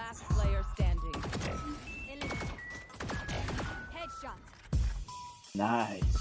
Last player standing. Headshot. Nice.